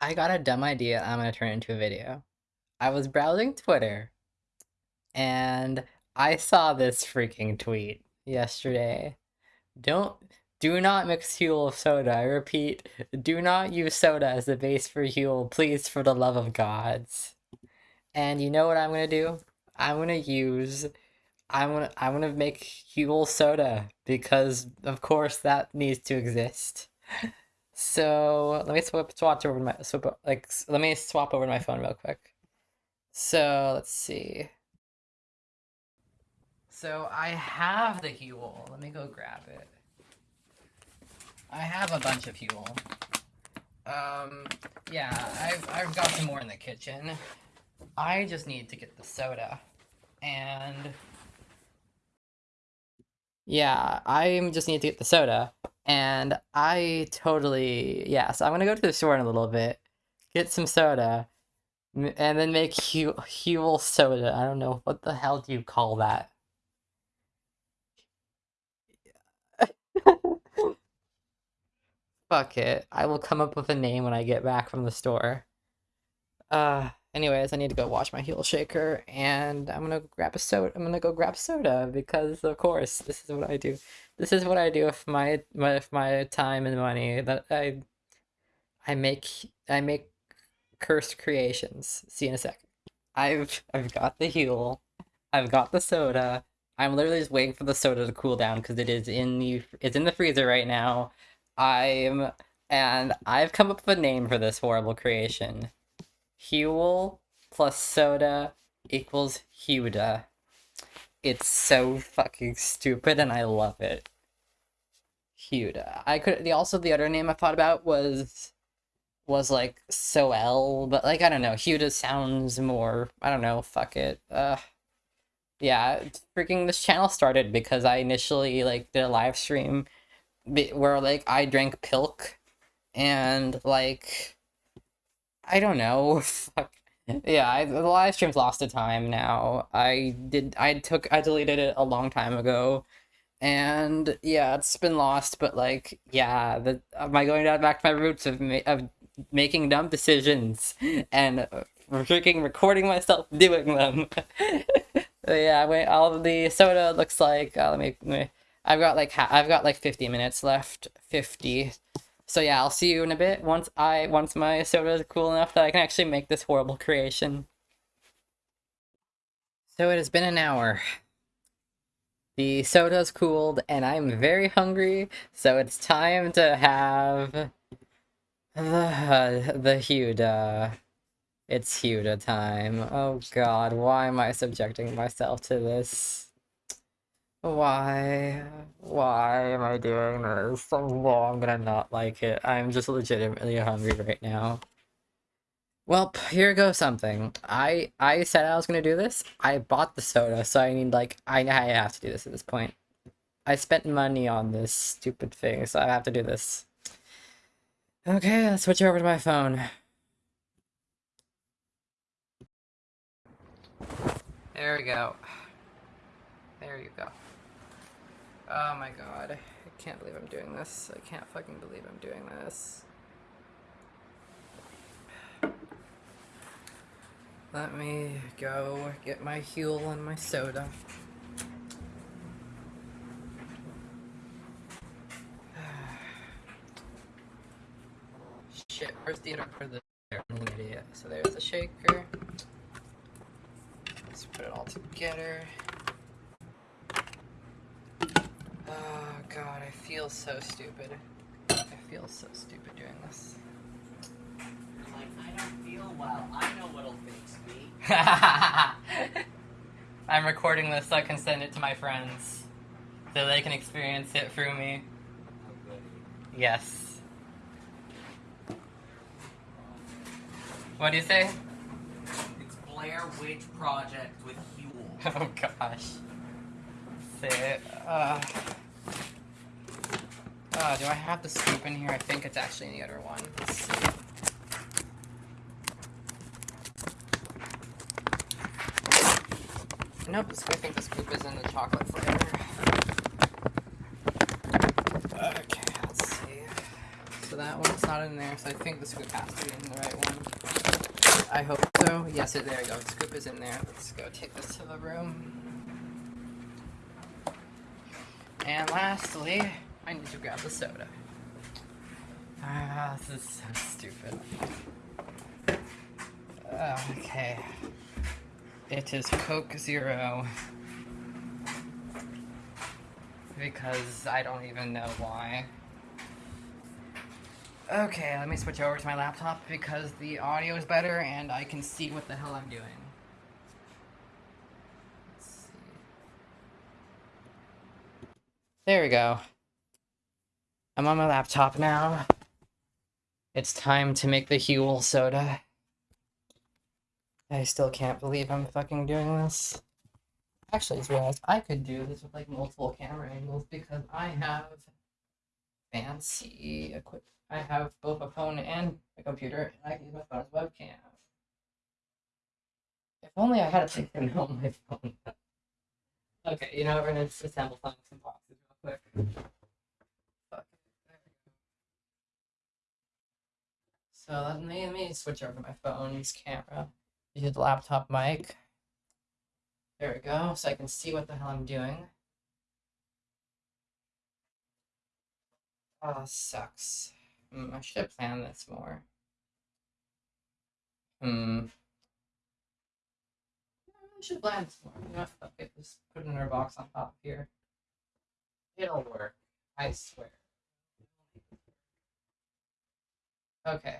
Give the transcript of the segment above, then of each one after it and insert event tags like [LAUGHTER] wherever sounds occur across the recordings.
I got a dumb idea I'm gonna turn into a video. I was browsing Twitter and I saw this freaking tweet yesterday. Don't do not mix Huel with soda. I repeat, do not use soda as the base for Huel, please for the love of gods. And you know what I'm gonna do? I'm gonna use I'm gonna I'm gonna make Huel soda because of course that needs to exist. [LAUGHS] So let me swap swap over my swap like let me swap over to my phone real quick. So let's see. So I have the Huel. Let me go grab it. I have a bunch of Huel. Um, yeah, I've I've got some more in the kitchen. I just need to get the soda, and yeah, I just need to get the soda. And I totally, yeah, so I'm gonna go to the store in a little bit, get some soda, and then make Hu Huel soda. I don't know, what the hell do you call that? [LAUGHS] Fuck it. I will come up with a name when I get back from the store. Uh, anyways, I need to go wash my Huel shaker, and I'm gonna grab a soda. I'm gonna go grab soda because, of course, this is what I do. This is what I do with my with my time and money. That I I make I make cursed creations. See you in a second. I've I've got the Huel. I've got the soda. I'm literally just waiting for the soda to cool down because it is in the it's in the freezer right now. I'm and I've come up with a name for this horrible creation. Huel plus soda equals Huda. It's so fucking stupid and I love it. Huda. I could the also the other name I thought about was was like Soel, but like I don't know, Huda sounds more I don't know, fuck it. Uh yeah, freaking this channel started because I initially like did a live stream where like I drank pilk and like I don't know. [LAUGHS] Fuck. Yeah, I, the live stream's lost to time now. I did. I took. I deleted it a long time ago, and yeah, it's been lost. But like, yeah, the am I going back to my roots of ma of making dumb decisions [LAUGHS] and uh, freaking recording myself [LAUGHS] doing them. yeah, wait. All the soda looks like. Uh, let, me, let me. I've got like I've got like fifty minutes left. Fifty. So yeah, I'll see you in a bit once I once my soda is cool enough that I can actually make this horrible creation. So it has been an hour. The soda's cooled and I'm very hungry, so it's time to have the [SIGHS] the Huda. It's Huda time. Oh god, why am I subjecting myself to this? Why? Why am I doing this? So I'm gonna not like it. I'm just legitimately hungry right now. Well, here goes something. I I said I was gonna do this. I bought the soda, so I need like I I have to do this at this point. I spent money on this stupid thing, so I have to do this. Okay, let's switch over to my phone. There we go. There you go. Oh my god. I can't believe I'm doing this. I can't fucking believe I'm doing this. Let me go get my Huel and my soda. [SIGHS] Shit, where's the for the idiot? So there's the shaker. Let's put it all together. Ah, god, I feel so stupid. I feel so stupid doing this. Like, I don't feel well. I know what'll fix me. [LAUGHS] I'm recording this so I can send it to my friends. So they can experience it through me. Yes. What do you say? It's Blair Witch Project with Huel. [LAUGHS] Oh gosh. It. Uh... Uh, do I have the scoop in here? I think it's actually in the other one. Nope, I think the scoop is in the chocolate flavor. Okay, let's see. So that one's not in there, so I think the scoop has to be in the right one. I hope so. Yes, there you go. The scoop is in there. Let's go take this to the room. And lastly, I need to grab the soda. Ah, this is so stupid. Okay. It is Coke Zero. Because I don't even know why. Okay, let me switch over to my laptop because the audio is better and I can see what the hell I'm doing. Let's see. There we go. I'm on my laptop now. It's time to make the Huel soda. I still can't believe I'm fucking doing this. Actually, I just realized I could do this with like multiple camera angles because I have fancy equipment. I have both a phone and a computer, and I can use my phone as webcam. If only I had a thing [LAUGHS] on my phone. okay, you know, we're gonna assemble some boxes quick. So let me, let me switch over to my phone's camera. Use the laptop mic. There we go, so I can see what the hell I'm doing. Oh, sucks. Hmm, I should have planned this more. Hmm. I should planned this more. You know, it. Just put another box on top here. It'll work. I swear. Okay.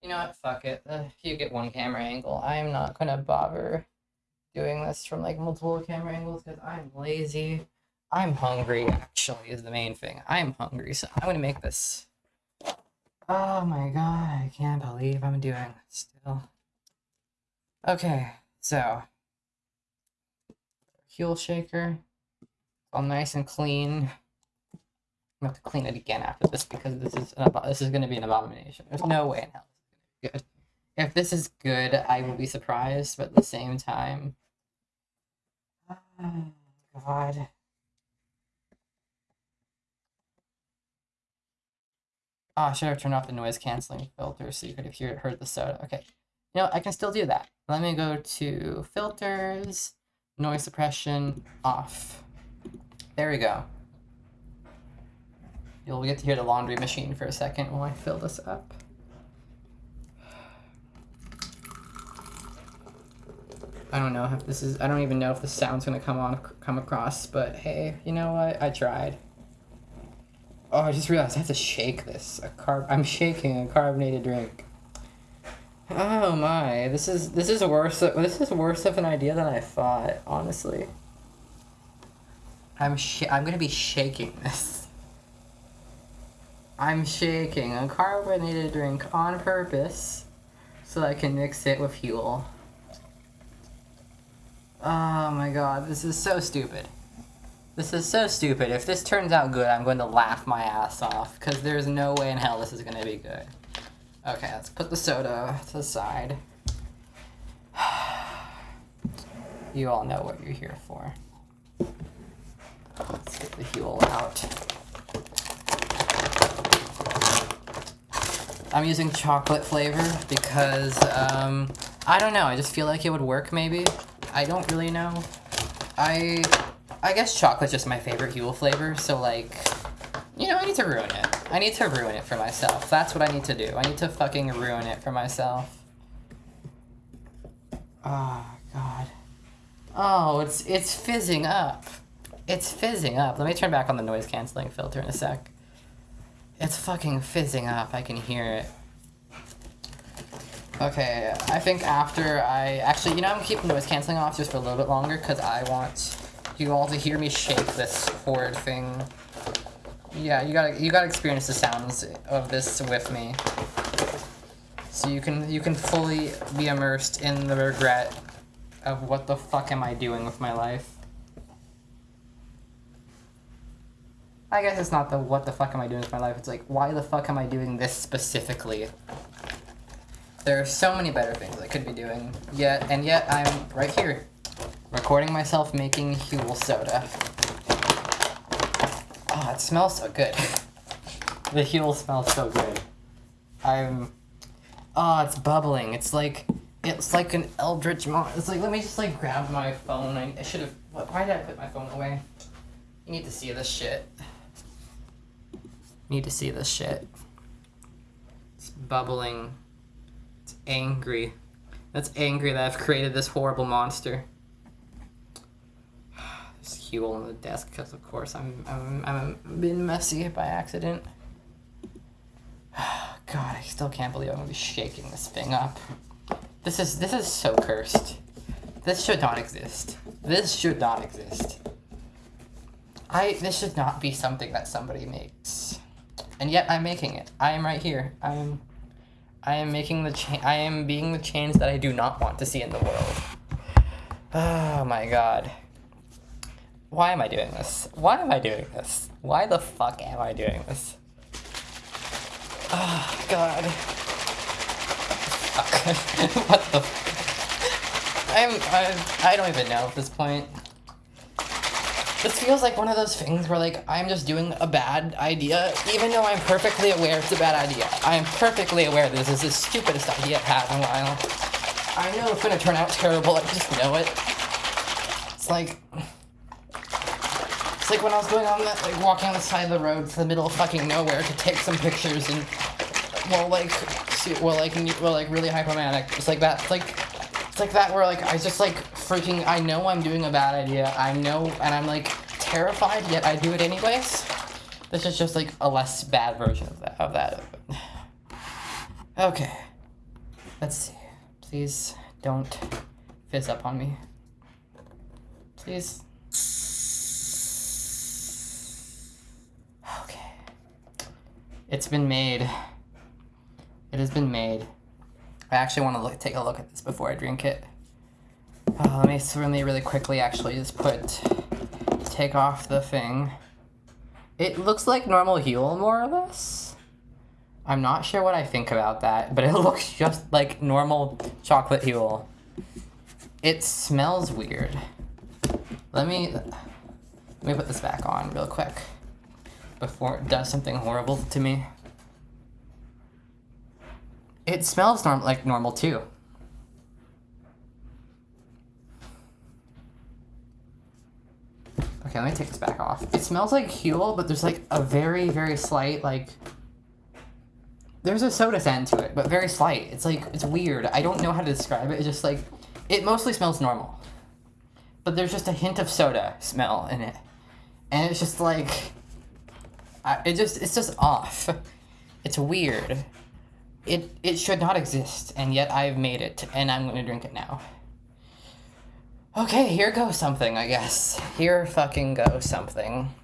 You know what? Fuck it. Uh, you get one camera angle, I'm not gonna bother doing this from like multiple camera angles because I'm lazy. I'm hungry, actually, is the main thing. I'm hungry, so I'm gonna make this. Oh my god, I can't believe I'm doing this still. Okay, so. Huel shaker. All nice and clean. I'm gonna have to clean it again after this because this is an this is gonna be an abomination. There's no way in hell this is good. If this is good, I will be surprised, but at the same time. [SIGHS] God. Oh, I should have turned off the noise canceling filter so you could have hear, heard the soda. Okay. You know, I can still do that. Let me go to filters, noise suppression, off. There we go. You'll get to hear the laundry machine for a second while I fill this up. I don't know if this is, I don't even know if the sound's gonna come on, come across, but hey, you know what? I tried. Oh, I just realized I have to shake this. A carb. I'm shaking a carbonated drink. Oh my! This is this is worse. This is worse of an idea than I thought. Honestly. I'm I'm gonna be shaking this. [LAUGHS] I'm shaking a carbonated drink on purpose, so I can mix it with Huel. Oh my god! This is so stupid. This is so stupid. If this turns out good, I'm going to laugh my ass off, because there's no way in hell this is to be good. Okay, let's put the soda to the side. [SIGHS] You all know what you're here for. Let's get the Huel out. I'm using chocolate flavor because, um, I don't know, I just feel like it would work maybe. I don't really know. I I guess chocolate's just my favorite Huel flavor, so like, you know, I need to ruin it. I need to ruin it for myself. That's what I need to do. I need to fucking ruin it for myself. Oh, God. Oh, it's it's fizzing up. It's fizzing up. Let me turn back on the noise canceling filter in a sec. It's fucking fizzing up. I can hear it. Okay, I think after I... Actually, you know, I'm keeping noise canceling off just for a little bit longer because I want you all to hear me shake this horrid thing. Yeah, you gotta you gotta experience the sounds of this with me. So you can you can fully be immersed in the regret of what the fuck am I doing with my life. I guess it's not the what the fuck am I doing with my life, it's like why the fuck am I doing this specifically? There are so many better things I could be doing. Yet and yet I'm right here. Recording myself making Huel soda. Oh, it smells so good. [LAUGHS] The Huel smells so good. I'm. Oh, it's bubbling. It's like it's like an eldritch mon. It's like let me just like grab my phone. I, I should have. Why did I put my phone away? You need to see this shit. Need to see this shit. It's bubbling. It's angry. That's angry that I've created this horrible monster. [SIGHS] There's Huel on the desk because of course I'm I'm I'm being messy by accident. [SIGHS] God, I still can't believe I'm gonna be shaking this thing up. This is this is so cursed. This should not exist. This should not exist. I this should not be something that somebody makes. And yet I'm making it. I am right here. I am I am making the cha- I am being the change that I do not want to see in the world. Oh my god. Why am I doing this? Why am I doing this? Why the fuck am I doing this? Oh god. [LAUGHS] What the I'm, I'm I don't even know at this point. This feels like one of those things where like I'm just doing a bad idea, even though I'm perfectly aware it's a bad idea. I am perfectly aware this is the stupidest idea I've had in a while. I know it's gonna turn out terrible, I just know it. It's like it's like when I was going on that like walking on the side of the road to the middle of fucking nowhere to take some pictures and well like see- well like well like really hypomanic. It's like that it's like it's like that where like I just like freaking I know I'm doing a bad idea. I know and I'm like terrified yet I do it anyways. This is just like a less bad version of that of that. [SIGHS] Okay. Let's see. Please don't fizz up on me. Please. Okay. It's been made. It has been made. I actually want to look, take a look at this before I drink it. Uh, let me s- really quickly actually just put take off the thing. It looks like normal Huel more or less. I'm not sure what I think about that, but it [LAUGHS] looks just like normal chocolate Huel. It smells weird. Let me let me put this back on real quick before it does something horrible to me. It smells norm- like normal too. Okay, let me take this back off. It smells like Huel, but there's like a very, very slight like. There's a soda scent to it, but very slight. It's like it's weird. I don't know how to describe it. It's just like it mostly smells normal, but there's just a hint of soda smell in it, and it's just like. I, it just it's just off. It's weird. It it should not exist, and yet I've made it, and I'm gonna drink it now. Okay, here goes something, I guess. Here fucking goes something.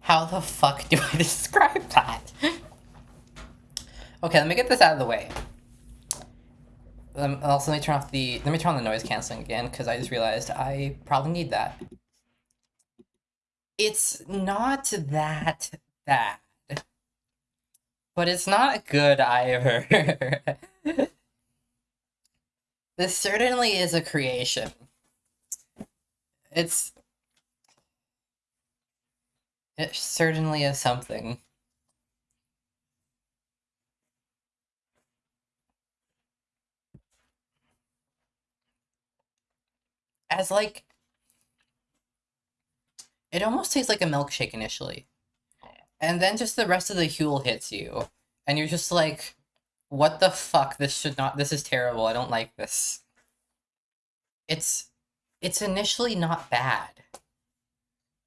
How the fuck do I [LAUGHS] describe that? Okay, let me get this out of the way. Um, also, let me turn off the. Let me turn on the noise canceling again because I just realized I probably need that. It's not that bad, but it's not good either. [LAUGHS] this certainly is a creation. It's. It certainly is something. As like it almost tastes like a milkshake initially. Oh. And then just the rest of the Huel hits you. And you're just like, what the fuck? This should not this is terrible. I don't like this. It's it's initially not bad.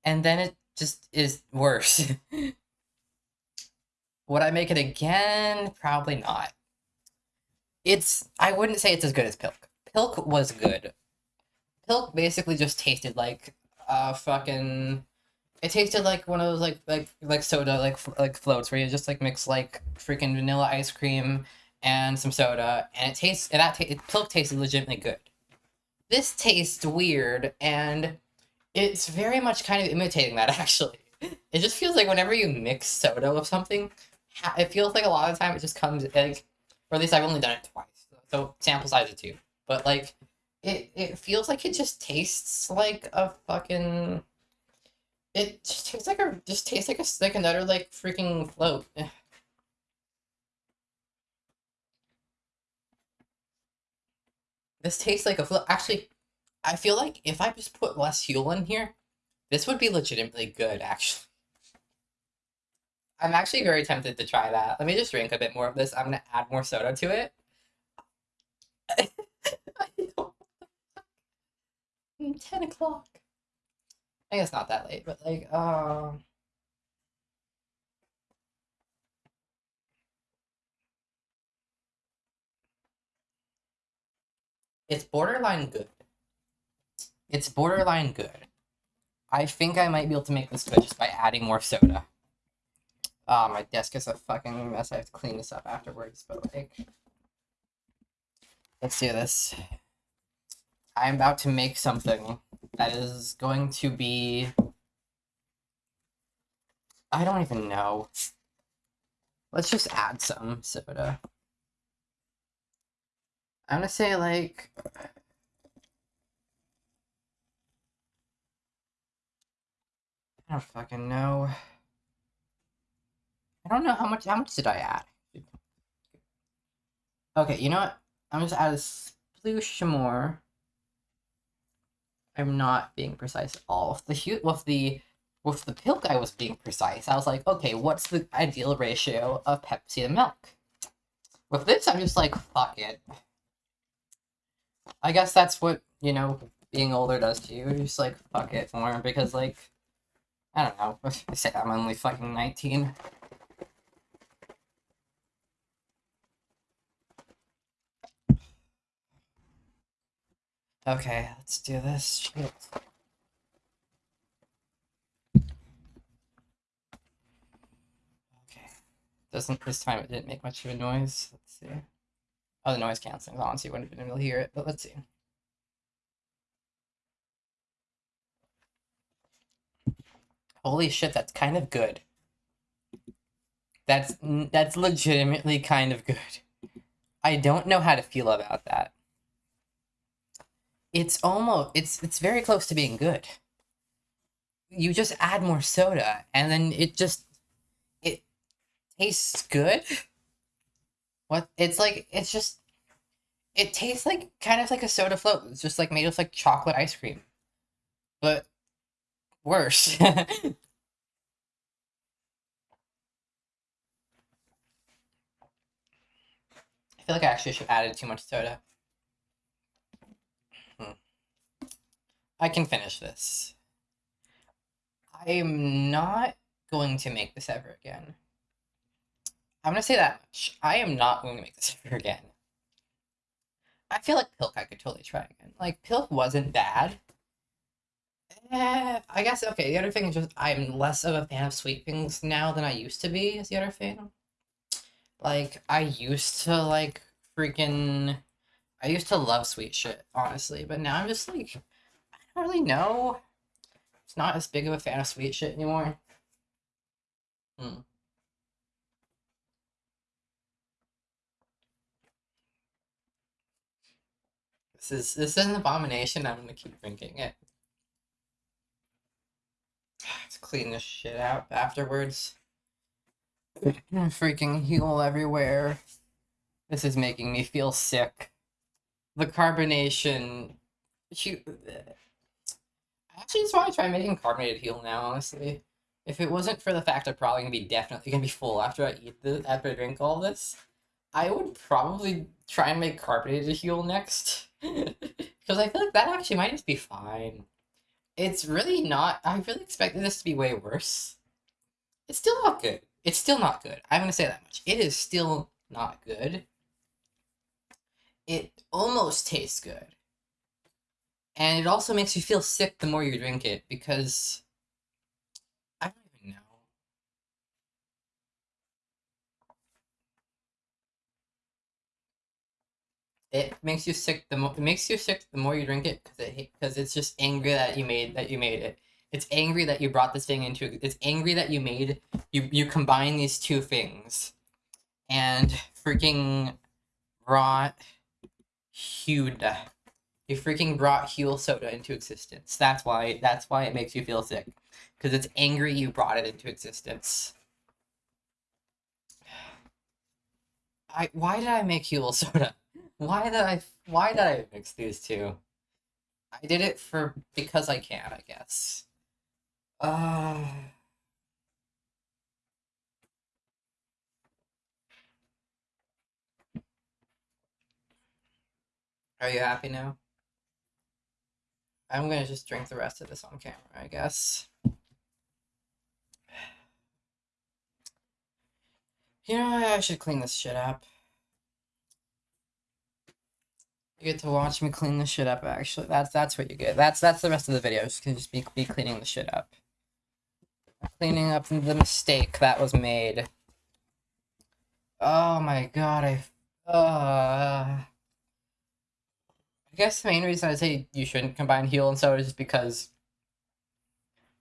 And then it just is worse. [LAUGHS] Would I make it again? Probably not. It's I wouldn't say it's as good as Pilk. Pilk was good. Pilk basically just tasted like uh fucking it tasted like one of those like like like soda like like floats where you just like mix like freaking vanilla ice cream and some soda and it tastes and that ta- it, tasted legitimately good. This tastes weird and it's very much kind of imitating that [LAUGHS] actually. It just feels like whenever you mix soda with something, it feels like a lot of the time it just comes like or at least I've only done it twice. So sample size of two. But like, it it feels like it just tastes like a fucking. It just tastes like a just tastes like a like another like freaking float. This tastes like a float. Actually, I feel like if I just put less Huel in here, this would be legitimately good. Actually. I'm actually very tempted to try that. Let me just drink a bit more of this. I'm gonna add more soda to it. Ten o'clock. I guess not that late, but like, um. It's borderline good. It's borderline good. I think I might be able to make this good just by adding more soda. Oh, my desk is a fucking mess. I have to clean this up afterwards, but like... Let's do this. I'm about to make something that is going to be... I don't even know. Let's just add some soda. I'm gonna say, like... I don't fucking know. I don't know how much. How much did I add? Okay, you know what? I'm just add a sploosh more. I'm not being precise at all. With the with the with the pilk, I was being precise. I was like, okay, what's the ideal ratio of Pepsi to milk? With this, I'm just like, fuck it. I guess that's what you know being older does to you. You're just like, fuck it more because like, I don't know. I [LAUGHS] say I'm only fucking 19. Okay, let's do this. Shield. Okay. Doesn't this time it didn't make much of a noise. Let's see. Oh, the noise canceling's on, so you wouldn't have been able to hear it, but let's see. Holy shit, that's kind of good. That's that's legitimately kind of good. I don't know how to feel about that it's almost it's it's very close to being good. You just add more soda and then it just it tastes good. What it's like it's just it tastes like kind of like a soda float. It's just like made of like chocolate ice cream. But worse. [LAUGHS] I feel like I actually should have added too much soda. I can finish this. I am not going to make this ever again. I'm gonna say that much. I am not going to make this [LAUGHS] ever again. I feel like Pilk I could totally try again. Like, Pilk wasn't bad. Eh, I guess, okay, the other thing is just I'm less of a fan of sweet things now than I used to be, is the other thing. Like, I used to, like, freaking... I used to love sweet shit, honestly, but now I'm just, like, don't really know. It's not as big of a fan of sweet shit anymore. Hmm. This is this is an abomination. I'm gonna keep drinking it. [SIGHS] Let's clean this shit out afterwards. [CLEARS THROAT] Freaking Huel everywhere. This is making me feel sick. The carbonation. Actually, just want to try making carbonated Huel now, honestly. If it wasn't for the fact I'm probably gonna be definitely gonna be full after I eat this, after I drink all this, I would probably try and make carbonated Huel next. [LAUGHS] Because I feel like that actually might just be fine. It's really not, I really expected this to be way worse. It's still not good. It's still not good. I'm gonna say that much. It is still not good. It almost tastes good. And it also makes you feel sick the more you drink it because I don't even know. It makes you sick the more it makes you sick the more you drink it because it because it's just angry that you made that you made it. It's angry that you brought this thing into it's angry that you made you you combine these two things and freaking brought Huda. You freaking brought Huel soda into existence. That's why. That's why it makes you feel sick, because it's angry you brought it into existence. I why did I make Huel soda? [LAUGHS] Why did I why did I mix these two? I did it for because I can, I guess. Uh Are you happy now? I'm gonna just drink the rest of this on camera, I guess. You know, I should clean this shit up. You get to watch me clean the shit up. Actually, that's that's what you get. That's that's the rest of the video. Just can just be be cleaning the shit up, cleaning up the mistake that was made. Oh my god! I uh. I guess the main reason I say you shouldn't combine Huel and Soda is because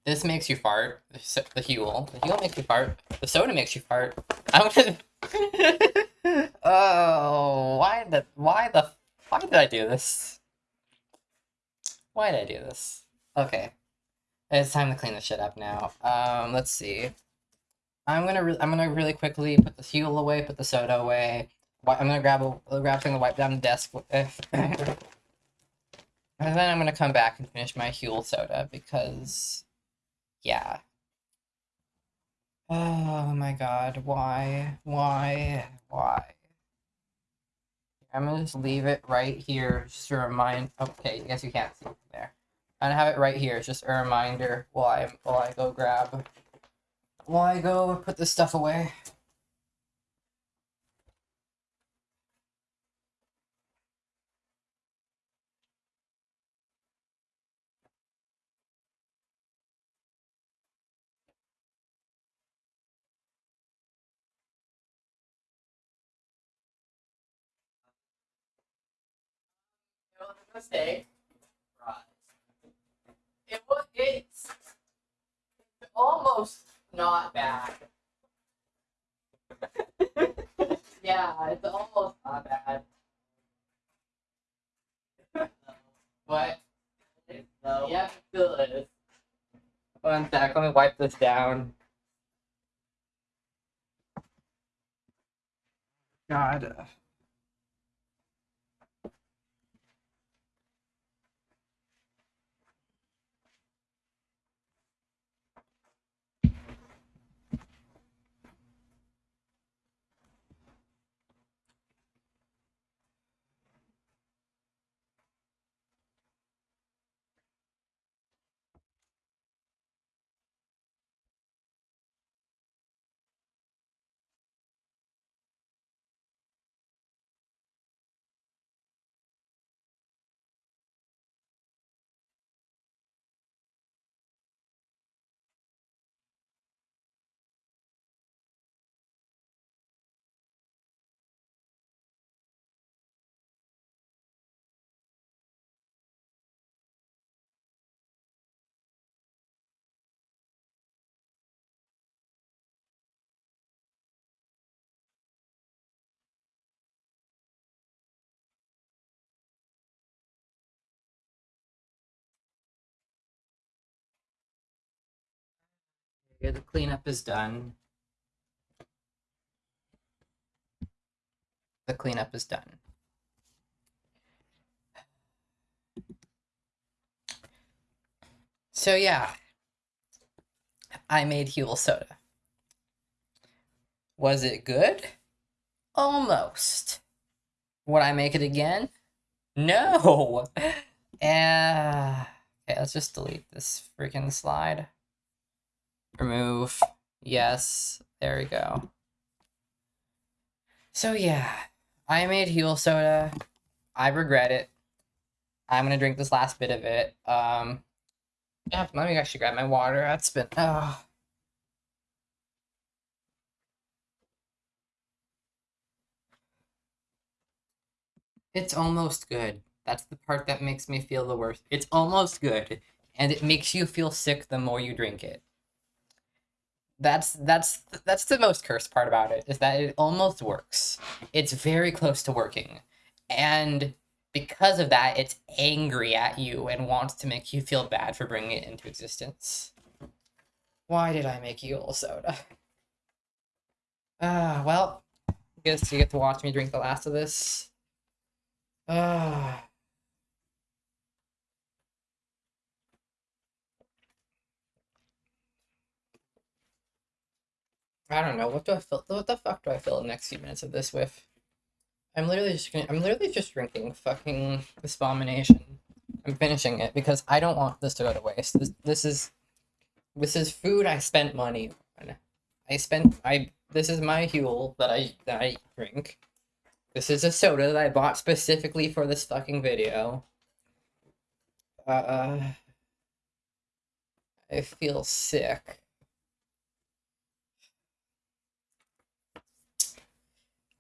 this makes you fart. The, s- the Huel makes you fart. The soda makes you fart. [LAUGHS] I'm gonna. [LAUGHS] oh, why the why the why did I do this? Why did I do this? Okay, it's time to clean the shit up now. Um, let's see. I'm gonna I'm gonna really quickly put the Huel away, put the soda away. I'm gonna grab a grab something to wipe down the desk. [LAUGHS] And then I'm gonna come back and finish my Huel soda because, yeah. Oh my god, why? Why? Why? I'm gonna just leave it right here, just to remind. Okay, I guess you can't see it there. I'm gonna have it right here, it's just a reminder while I while I go grab, while I go put this stuff away. Mistake. Right. It was. It's almost not bad. [LAUGHS] yeah, it's almost not bad. What? No. Yeah, good. One sec, let me wipe this down. God. Uh, Okay, the cleanup is done. The cleanup is done. So yeah, I made Huel soda. Was it good? Almost. Would I make it again? No. Uh, [LAUGHS] okay, let's just delete this freaking slide. Remove. Yes. There we go. So yeah, I made Huel soda. I regret it. I'm gonna drink this last bit of it. Um, yeah, let me actually grab my water. That's been. Oh. It's almost good. That's the part that makes me feel the worst. It's almost good, and it makes you feel sick the more you drink it. That's that's that's the most cursed part about it is that it almost works. It's very close to working. And because of that, it's angry at you and wants to make you feel bad for bringing it into existence. Why did I make Huel soda? [SIGHS] Ah, uh, well, I guess you get to watch me drink the last of this. Ah. Uh, I don't know. What do I feel? What the fuck do I feel the next few minutes of this with? I'm literally just gonna. I'm literally just drinking fucking this abomination. I'm finishing it because I don't want this to go to waste. This, this is, this is food I spent money on. I spent. I. This is my Huel that I that I drink. This is a soda that I bought specifically for this fucking video. Uh. I feel sick.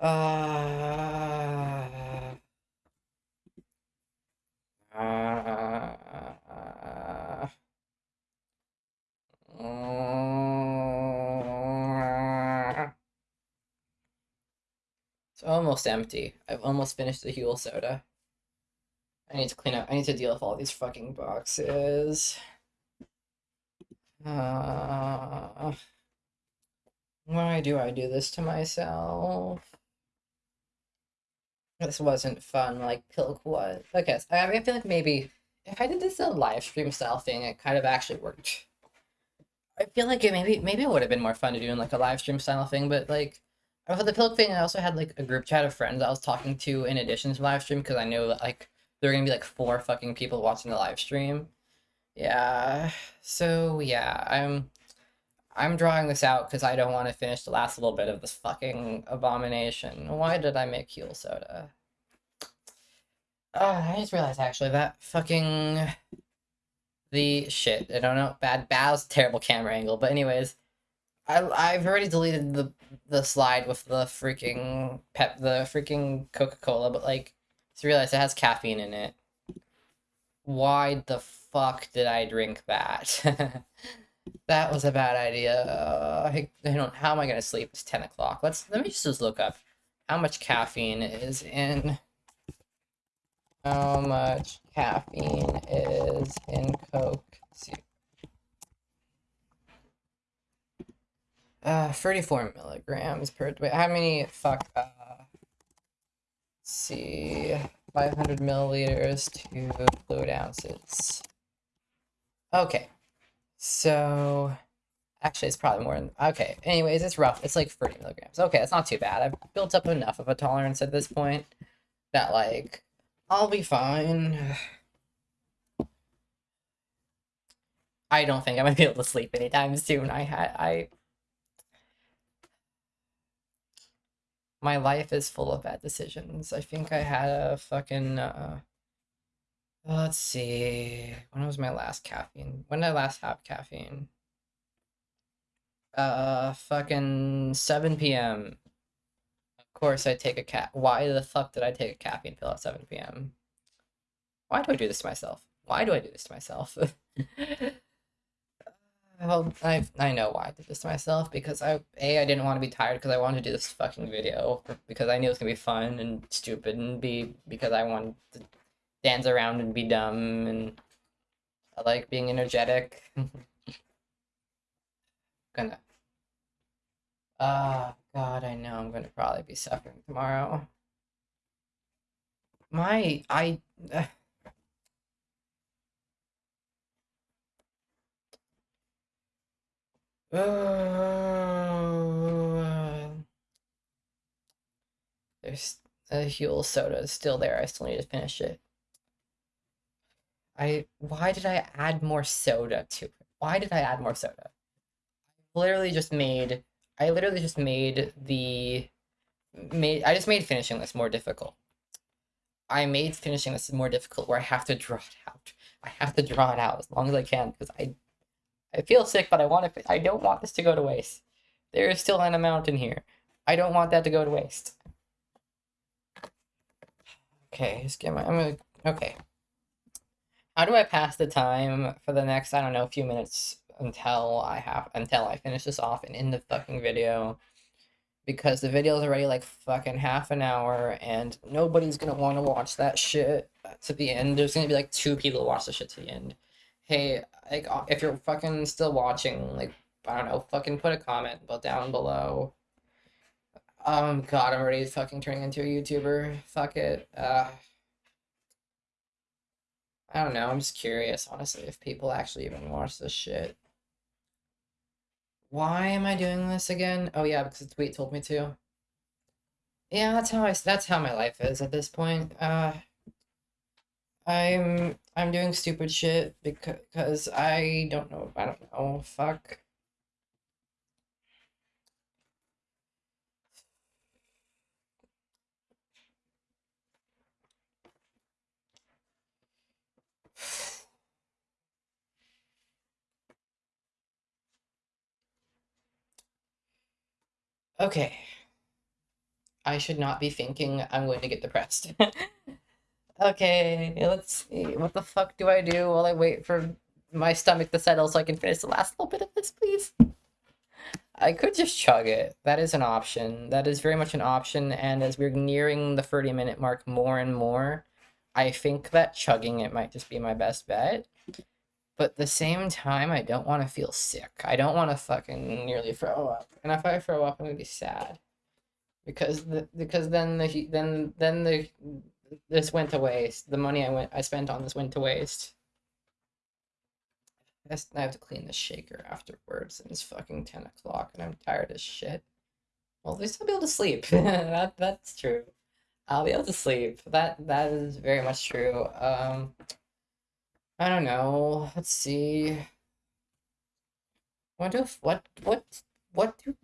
Uh, it's almost empty. I've almost finished the Huel soda. I need to clean up. I need to deal with all these fucking boxes. Uh, why do I do this to myself? This wasn't fun like Pilk was. Okay, I, feel like maybe if I did this a live stream style thing, it kind of actually worked. I feel like it maybe maybe it would have been more fun to do in like a live stream style thing, but like for the Pilk thing, I also had like a group chat of friends I was talking to in addition to live stream because I knew that like there were gonna be like four fucking people watching the live stream. Yeah, so yeah, I'm I'm drawing this out because I don't want to finish the last little bit of this fucking abomination. Why did I make Huel soda? Oh, I just realized actually that fucking the shit. I don't know. Bad bad terrible camera angle. But anyways, I I've already deleted the the slide with the freaking pep the freaking Coca Cola. But like, just realized it has caffeine in it. Why the fuck did I drink that? [LAUGHS] That was a bad idea. Uh, I, I don't. How am I gonna sleep? It's ten o'clock. Let's let me just look up how much caffeine is in. How much caffeine is in Coke? See. Uh, 34 milligrams per. Wait, how many? Fuck. Uh, see. 500 milliliters to fluid ounces. Okay. So, actually, it's probably more than, okay. Anyways, it's rough. It's like 30 milligrams. Okay, it's not too bad. I've built up enough of a tolerance at this point that, like, I'll be fine. [SIGHS] I don't think I'm gonna be able to sleep anytime soon. I had, I, my life is full of bad decisions. I think I had a fucking, uh, Let's see. When was my last caffeine? When did I last have caffeine? Uh, fucking 7 p.m. Of course, I take a cat. Why the fuck did I take a caffeine pill at 7 p.m.? Why do I do this to myself? Why do I do this to myself? [LAUGHS] well, I I know why I did this to myself because I a I didn't want to be tired because I wanted to do this fucking video because I knew it was gonna be fun and stupid and b because I wanted to dance around and be dumb and I like being energetic. [LAUGHS] gonna Ah, uh, God, I know I'm gonna probably be suffering tomorrow. My, I, uh, uh, [SIGHS] there's a Huel soda is still there. I still need to finish it. I why did I add more soda to it? Why did I add more soda? I literally just made I literally just made the made I just made finishing this more difficult. I made finishing this more difficult where I have to draw it out. I have to draw it out as long as I can because I I feel sick, but I want to I don't want this to go to waste. There is still an amount in here. I don't want that to go to waste. Okay, just get my I'm gonna okay. How do I pass the time for the next, I don't know, few minutes until I have until I finish this off and end the fucking video because the video is already like fucking half an hour and nobody's gonna want to watch that shit to the end. There's gonna be like two people watch the shit to the end. Hey, like uh, if you're fucking still watching, like I don't know, fucking put a comment down below. Um, God, I'm already fucking turning into a YouTuber. Fuck it. Uh, I don't know. I'm just curious, honestly, if people actually even watch this shit. Why am I doing this again? Oh yeah, because the tweet told me to. Yeah, that's how I. That's how my life is at this point. Uh, I'm I'm doing stupid shit because I don't know. I don't know. Fuck. Okay. I should not be thinking I'm going to get depressed. [LAUGHS] okay, let's see. What the fuck do I do while I wait for my stomach to settle so I can finish the last little bit of this, please? I could just chug it. That is an option. That is very much an option, and as we're nearing the 30 minute mark more and more, I think that chugging it might just be my best bet. But at the same time, I don't want to feel sick. I don't want to fucking nearly throw up. And if I throw up, I'm gonna be sad. Because the because then the then then the this went to waste. The money I went I spent on this went to waste. I have to clean the shaker afterwards, and it's fucking ten o'clock, and I'm tired as shit. Well, at least I'll be able to sleep. [LAUGHS] that that's true. I'll be able to sleep. That that is very much true. Um, I don't know. Let's see. What if what what what do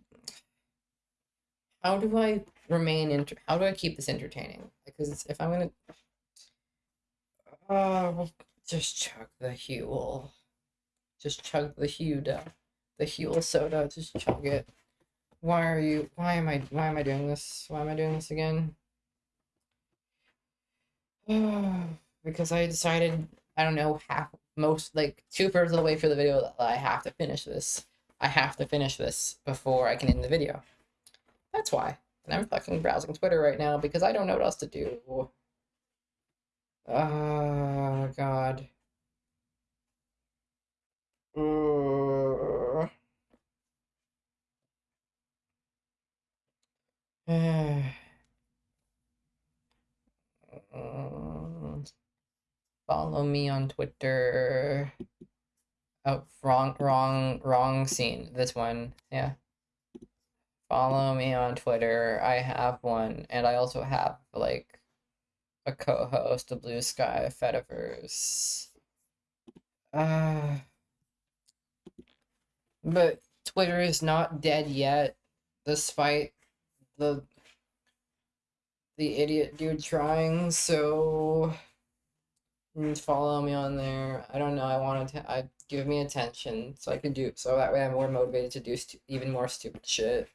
how do I remain inter how do I keep this entertaining? Because if I'm gonna uh just chug the Huel. Just chug the Huda. The Huel soda, just chug it. Why are you why am I why am I doing this? Why am I doing this again? [SIGHS] because I decided I don't know, half, most, like, two thirds of the way through the video, that I have to finish this. I have to finish this before I can end the video. That's why. And I'm fucking browsing Twitter right now because I don't know what else to do. Oh, God. [SIGHS] [SIGHS] Follow me on Twitter. Oh, wrong, wrong, wrong scene. This one, yeah. Follow me on Twitter. I have one, and I also have like a Cohost, a Bluesky Fediverse. Uh, but Twitter is not dead yet, despite the the idiot dude trying. So follow me on there. I don't know. I wanted to. I give me attention so I can do so that way I'm more motivated to do even more stupid shit.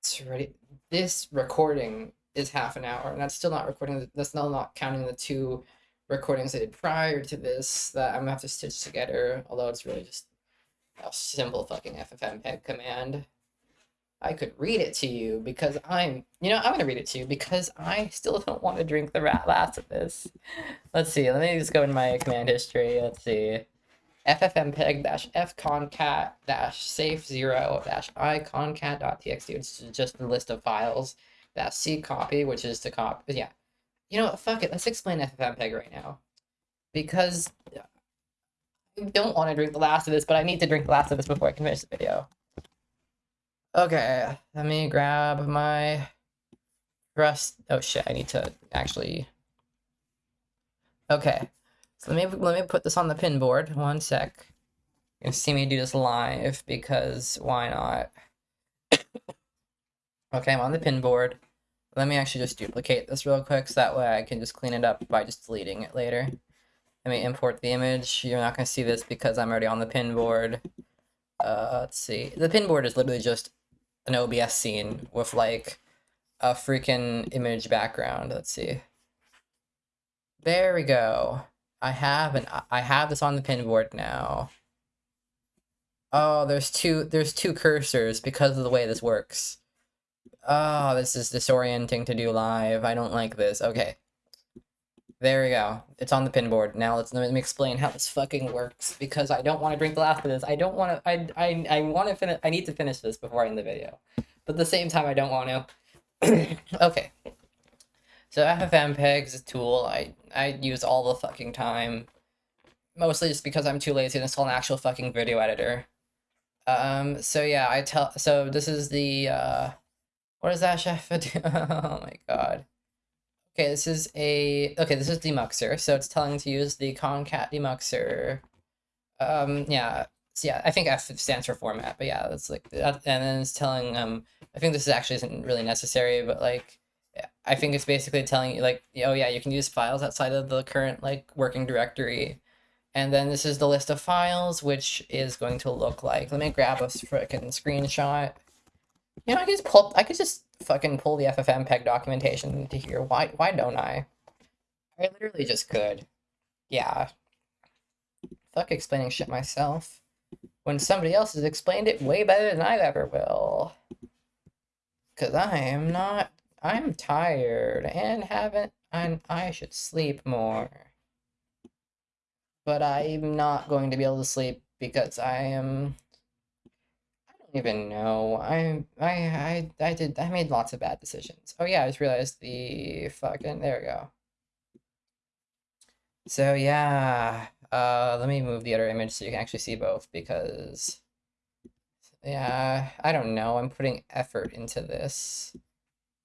It's ready. This recording is half an hour, and that's still not recording. That's still not counting the two recordings I did prior to this that I'm gonna have to stitch together. Although it's really just a simple fucking FFmpeg command. I could read it to you because I'm, you know, I'm going to read it to you because I still [LAUGHS] don't want to drink the rat last of this. Let's see, let me just go in my command history. Let's see. ffmpeg fconcat safe zero iconcat.txt, which is just the list of files. Dash c copy, which is to copy. Yeah. You know what? Fuck it. Let's explain ffmpeg right now. Because I don't want to drink the last of this, but I need to drink the last of this before I can finish the video. Okay, let me grab my rust. Oh shit, I need to actually. Okay, so let me let me put this on the pin board. One sec. You can see me do this live because why not? [COUGHS] okay, I'm on the pin board. Let me actually just duplicate this real quick so that way I can just clean it up by just deleting it later. Let me import the image. You're not going to see this because I'm already on the pin board. Uh, let's see. The pin board is literally just an OBS scene with like a freaking image background. Let's see. There we go. I have an I have this on the pinboard now. Oh, there's two there's two cursors because of the way this works. Oh, this is disorienting to do live. I don't like this. Okay. There we go. It's on the pinboard. Now let's let me explain how this fucking works because I don't want to drink the last of this. I don't want to. I I I want to finish. I need to finish this before I end the video, but at the same time, I don't want to. [COUGHS] okay. So FFmpeg is a tool I I use all the fucking time, mostly just because I'm too lazy to install an actual fucking video editor. Um. So yeah, I tell. So this is the. uh What is that, chef? [LAUGHS] oh my god. Okay, this is a okay. This is demuxer, so it's telling to use the concat demuxer. Um, yeah, so yeah. I think F stands for format, but yeah, that's like that, and then it's telling um. I think this actually isn't really necessary, but like, I think it's basically telling you like, oh yeah, you can use files outside of the current like working directory, and then this is the list of files, which is going to look like. Let me grab a freaking screenshot. You know, I could just pull. I could just fucking pull the FFmpeg documentation to here. Why? Why don't I? I literally just could. Yeah. Fuck explaining shit myself. When somebody else has explained it way better than I ever will. Cause I am not. I'm tired and haven't. I'm. I should sleep more. But I'm not going to be able to sleep because I am even know. I I I I did I made lots of bad decisions. Oh yeah, I just realized the fucking there we go. So yeah, uh let me move the other image so you can actually see both because yeah, I don't know. I'm putting effort into this.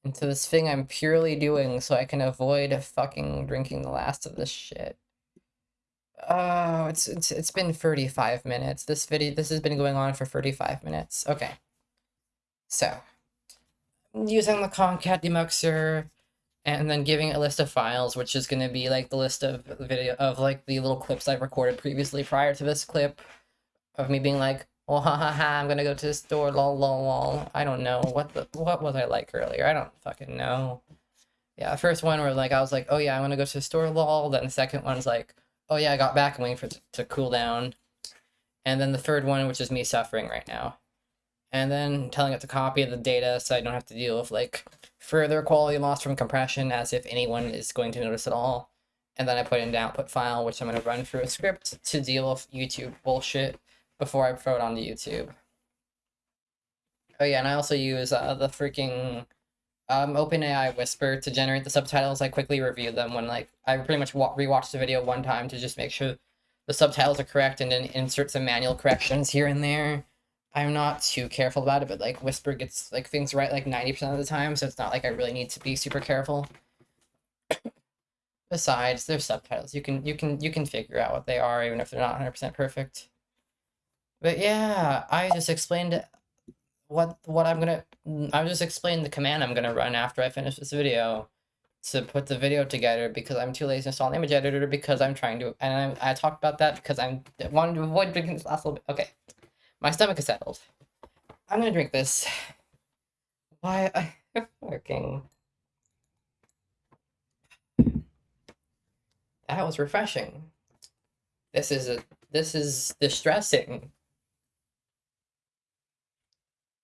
Into this thing I'm purely doing so I can avoid fucking drinking the last of this shit. Oh, it's it's it's been 35 minutes. This video this has been going on for 35 minutes. Okay. So, using the Concat demuxer and then giving a list of files, which is going to be like the list of video of like the little clips I've recorded previously prior to this clip of me being like, "Oh, ha ha ha, I'm going to go to the store, lol lol lol." I don't know what the what was I like earlier. I don't fucking know. Yeah, first one where like I was like, "Oh yeah, I'm going to go to the store, lol." Then the second one's like, oh yeah, I got back and waiting for it to cool down. And then the third one, which is me suffering right now. And then telling it to copy the data so I don't have to deal with like further quality loss from compression as if anyone is going to notice at all. And then I put in the output file, which I'm going to run through a script to deal with YouTube bullshit before I throw it onto YouTube. Oh yeah, and I also use uh, the freaking um, OpenAI Whisper to generate the subtitles. I quickly review them when like I pretty much wa- rewatched the video one time to just make sure the subtitles are correct and then insert some manual corrections here and there. I'm not too careful about it, but like Whisper gets like things right like 90% of the time, so it's not like I really need to be super careful. [COUGHS] Besides, they're subtitles. You can you can you can figure out what they are even if they're not 100% perfect. But yeah, I just explained what what I'm gonna mm, I'm just explaining the command I'm gonna run after I finish this video to put the video together because I'm too lazy to install an image editor because I'm trying to and I, I talked about that because I'm wanting to avoid drinking this last little bit. Okay, my stomach is settled. I'm gonna drink this. Why [LAUGHS] I working? That was refreshing. This is a this is distressing.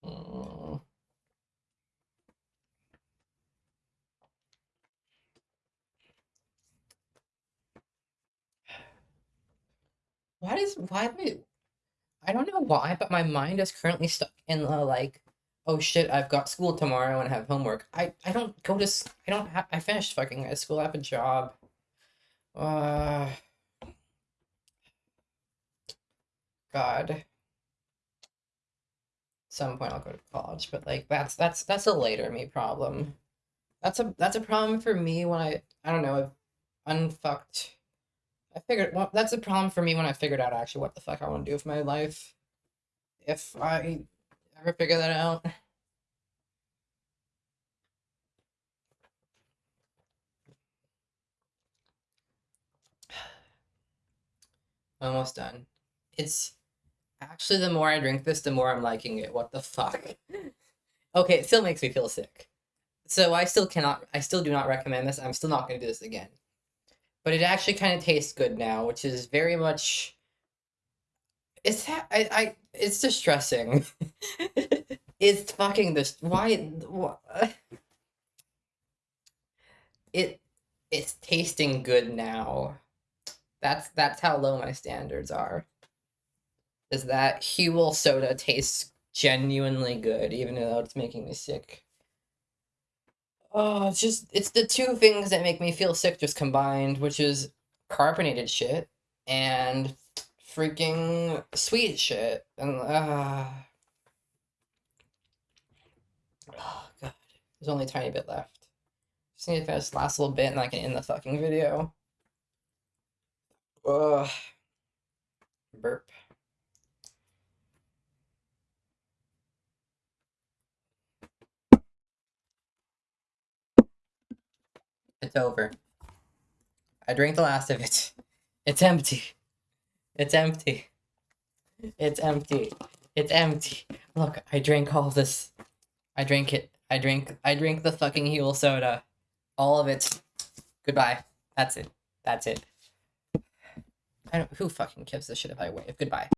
Mm. Why does why do I, don't know why, but my mind is currently stuck in the like, oh shit, I've got school tomorrow and have homework. I I don't go to I don't have I finished fucking high school. I have a job. Uh, God. Some point I'll go to college, but like that's that's that's a later me problem. That's a that's a problem for me when I I don't know I've unfucked. I figured well that's a problem for me when I figured out actually what the fuck I want to do with my life. If I ever figure that out. [SIGHS] Almost done. It's actually the more I drink this, the more I'm liking it. What the fuck? [LAUGHS] Okay, it still makes me feel sick. So I still cannot I still do not recommend this. I'm still not gonna do this again. But it actually kind of tastes good now, which is very much. It's I I it's distressing. [LAUGHS] it's fucking this. Why? wh- [SIGHS] It it's tasting good now. That's that's how low my standards are. Is that Huel soda tastes genuinely good, even though it's making me sick. Oh, it's just it's the two things that make me feel sick just combined, which is carbonated shit and freaking sweet shit. And uh oh god. There's only a tiny bit left. Just need to finish this last little bit and I can end the fucking video. Ugh. Burp. It's over. I drank the last of it. It's empty. It's empty. It's empty. It's empty. Look, I drank all this. I drank it. I drank I drank the fucking Huel soda. All of it. Goodbye. That's it. That's it. I don't who fucking gives a shit if I wave. Goodbye.